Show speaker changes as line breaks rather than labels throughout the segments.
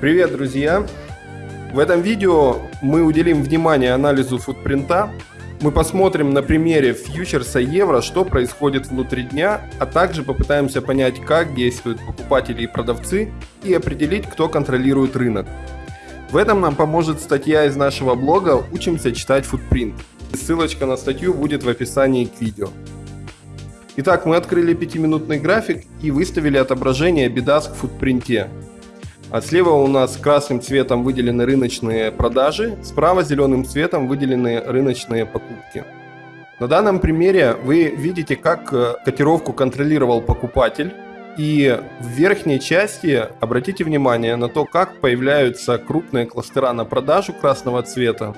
Привет, друзья! В этом видео мы уделим внимание анализу футпринта. Мы посмотрим на примере фьючерса евро, что происходит внутри дня, а также попытаемся понять, как действуют покупатели и продавцы и определить, кто контролирует рынок. В этом нам поможет статья из нашего блога «Учимся читать футпринт». Ссылочка на статью будет в описании к видео. Итак, мы открыли 5-минутный график и выставили отображение бедаск в футпринте. А слева у нас красным цветом выделены рыночные продажи, справа зеленым цветом выделены рыночные покупки. На данном примере вы видите, как э, котировку контролировал покупатель. И в верхней части обратите внимание на то, как появляются крупные кластера на продажу красного цвета.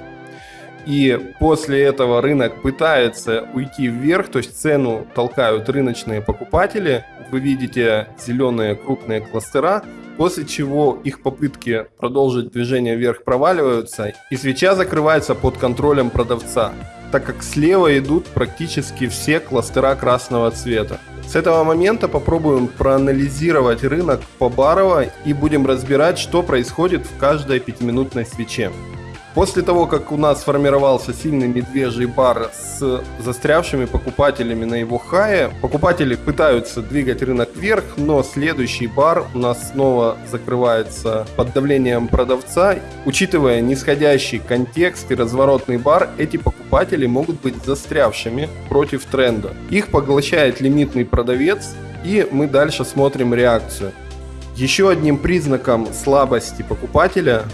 И после этого рынок пытается уйти вверх, то есть цену толкают рыночные покупатели. Вы видите зеленые крупные кластера, после чего их попытки продолжить движение вверх проваливаются, и свеча закрывается под контролем продавца, так как слева идут практически все кластера красного цвета. С этого момента попробуем проанализировать рынок побарово и будем разбирать, что происходит в каждой пятиминутной свече. После того, как у нас сформировался сильный медвежий бар с застрявшими покупателями на его хае, покупатели пытаются двигать рынок вверх, но следующий бар у нас снова закрывается под давлением продавца. Учитывая нисходящий контекст и разворотный бар, эти покупатели могут быть застрявшими против тренда. Их поглощает лимитный продавец, и мы дальше смотрим реакцию. Еще одним признаком слабости покупателя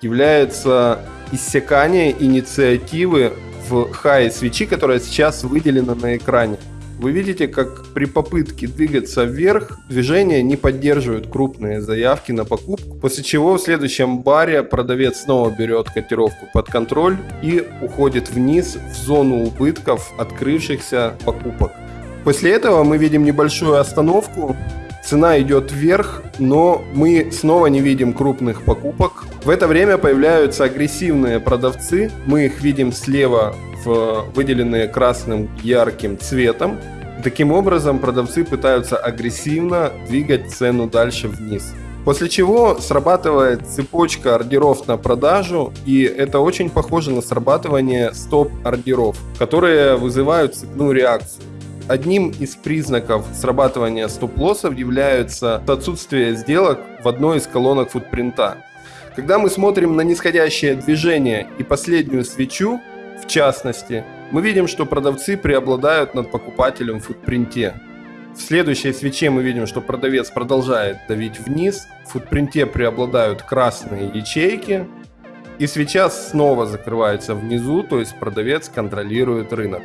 является иссякание инициативы в хай свечи, которая сейчас выделена на экране. Вы видите, как при попытке двигаться вверх, движение не поддерживают крупные заявки на покупку, после чего в следующем баре продавец снова берет котировку под контроль и уходит вниз в зону убытков открывшихся покупок. После этого мы видим небольшую остановку, цена идет вверх, но мы снова не видим крупных покупок. В это время появляются агрессивные продавцы. Мы их видим слева в выделенные красным ярким цветом. Таким образом, продавцы пытаются агрессивно двигать цену дальше вниз. После чего срабатывает цепочка ордеров на продажу, и это очень похоже на срабатывание стоп-ордеров, которые вызывают цепную реакцию. Одним из признаков срабатывания стоп-лоссов является отсутствие сделок в одной из колонок футпринта. Когда мы смотрим на нисходящее движение и последнюю свечу, в частности, мы видим, что продавцы преобладают над покупателем в футпринте. В следующей свече мы видим, что продавец продолжает давить вниз, в футпринте преобладают красные ячейки, и свеча снова закрывается внизу, то есть продавец контролирует рынок.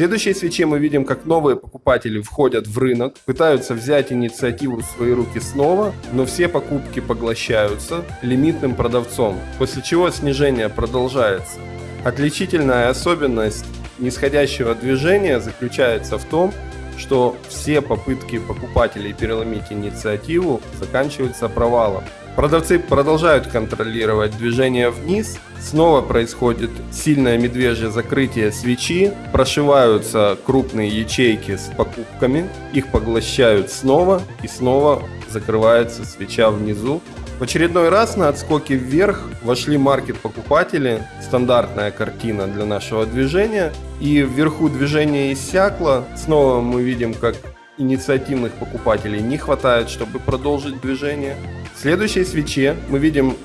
В следующей свече мы видим, как новые покупатели входят в рынок, пытаются взять инициативу в свои руки снова, но все покупки поглощаются лимитным продавцом, после чего снижение продолжается. Отличительная особенность нисходящего движения заключается в том, что все попытки покупателей переломить инициативу заканчиваются провалом. Продавцы продолжают контролировать движение вниз, снова происходит сильное медвежье закрытие свечи, прошиваются крупные ячейки с покупками, их поглощают снова и снова закрывается свеча внизу. В очередной раз на отскоке вверх вошли маркет-покупатели, стандартная картина для нашего движения, и вверху движение иссякло, снова мы видим, как инициативных покупателей не хватает, чтобы продолжить движение. В следующей свече мы видим,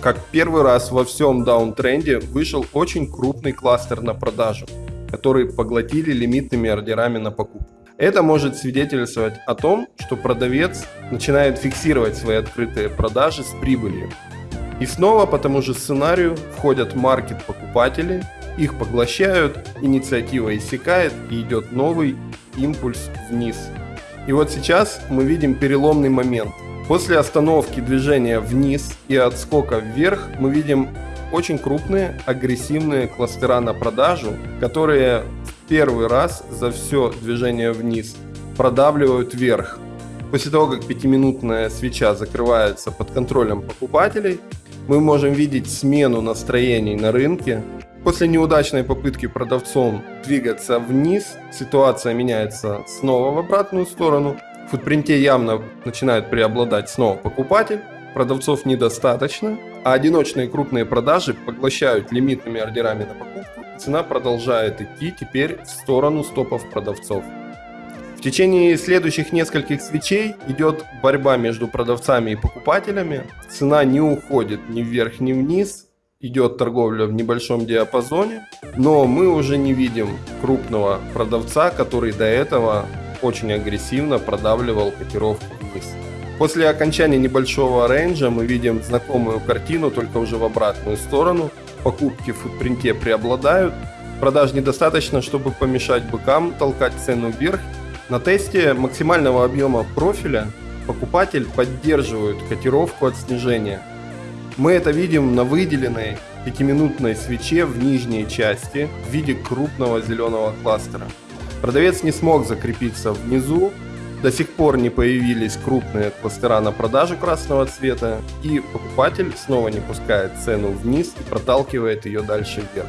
как первый раз во всем даунтренде вышел очень крупный кластер на продажу, который поглотили лимитными ордерами на покупку. Это может свидетельствовать о том, что продавец начинает фиксировать свои открытые продажи с прибылью. И снова по тому же сценарию входят маркет-покупатели, их поглощают, инициатива иссякает и идет новый импульс вниз. И вот сейчас мы видим переломный момент. После остановки движения вниз и отскока вверх мы видим очень крупные агрессивные кластера на продажу, которые в первый раз за все движение вниз продавливают вверх. После того, как пятиминутная свеча закрывается под контролем покупателей, мы можем видеть смену настроений на рынке, После неудачной попытки продавцом двигаться вниз, ситуация меняется снова в обратную сторону. В футпринте явно начинает преобладать снова покупатель. продавцов недостаточно, а одиночные крупные продажи поглощают лимитными ордерами на покупку, цена продолжает идти теперь в сторону стопов продавцов. В течение следующих нескольких свечей идет борьба между продавцами и покупателями. Цена не уходит ни вверх, ни вниз, идет торговля в небольшом диапазоне, но мы уже не видим крупного продавца, который до этого очень агрессивно продавливал котировку вниз. После окончания небольшого рейнджа мы видим знакомую картину, только уже в обратную сторону. Покупки в футпринте преобладают. Продаж недостаточно, чтобы помешать быкам толкать цену вверх. На тесте максимального объема профиля покупатель поддерживает котировку от снижения – мы это видим на выделенной пятиминутной свече в нижней части в виде крупного зеленого кластера. Продавец не смог закрепиться внизу, до сих пор не появились крупные кластера на продажу красного цвета, и покупатель снова не пускает цену вниз и проталкивает ее дальше вверх.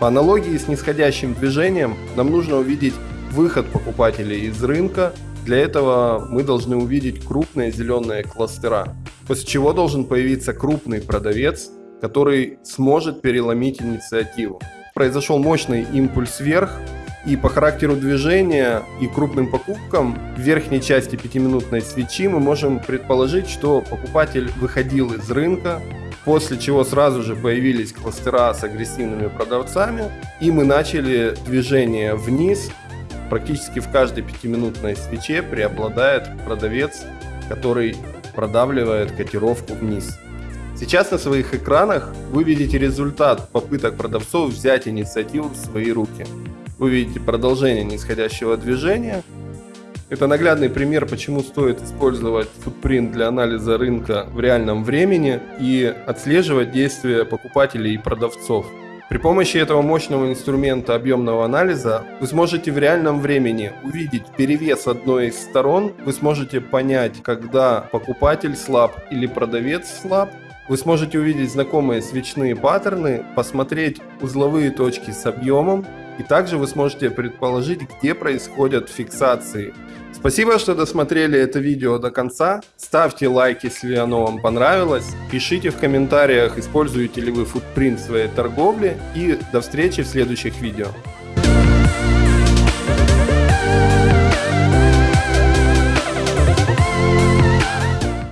По аналогии с нисходящим движением нам нужно увидеть выход покупателей из рынка. Для этого мы должны увидеть крупные зеленые кластера после чего должен появиться крупный продавец, который сможет переломить инициативу. Произошел мощный импульс вверх, и по характеру движения и крупным покупкам в верхней части пятиминутной свечи мы можем предположить, что покупатель выходил из рынка, после чего сразу же появились кластера с агрессивными продавцами, и мы начали движение вниз. Практически в каждой пятиминутной свече преобладает продавец, который продавливает котировку вниз. Сейчас на своих экранах вы видите результат попыток продавцов взять инициативу в свои руки. Вы видите продолжение нисходящего движения. Это наглядный пример, почему стоит использовать футпринт для анализа рынка в реальном времени и отслеживать действия покупателей и продавцов. При помощи этого мощного инструмента объемного анализа вы сможете в реальном времени увидеть перевес одной из сторон, вы сможете понять, когда покупатель слаб или продавец слаб, вы сможете увидеть знакомые свечные паттерны, посмотреть узловые точки с объемом, и также вы сможете предположить, где происходят фиксации Спасибо, что досмотрели это видео до конца. Ставьте лайк, если оно вам понравилось. Пишите в комментариях, используете ли вы футпринт в своей торговле. И до встречи в следующих видео.